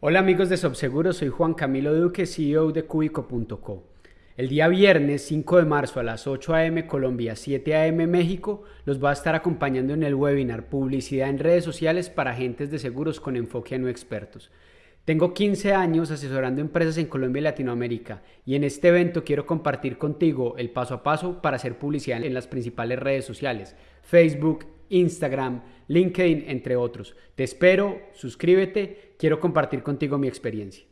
Hola amigos de Sobseguro, soy Juan Camilo Duque, CEO de Cubico.co. El día viernes 5 de marzo a las 8 a.m. Colombia, 7 a.m. México, los va a estar acompañando en el webinar Publicidad en redes sociales para agentes de seguros con enfoque a no expertos. Tengo 15 años asesorando empresas en Colombia y Latinoamérica y en este evento quiero compartir contigo el paso a paso para hacer publicidad en las principales redes sociales, Facebook, Instagram, LinkedIn, entre otros. Te espero, suscríbete, quiero compartir contigo mi experiencia.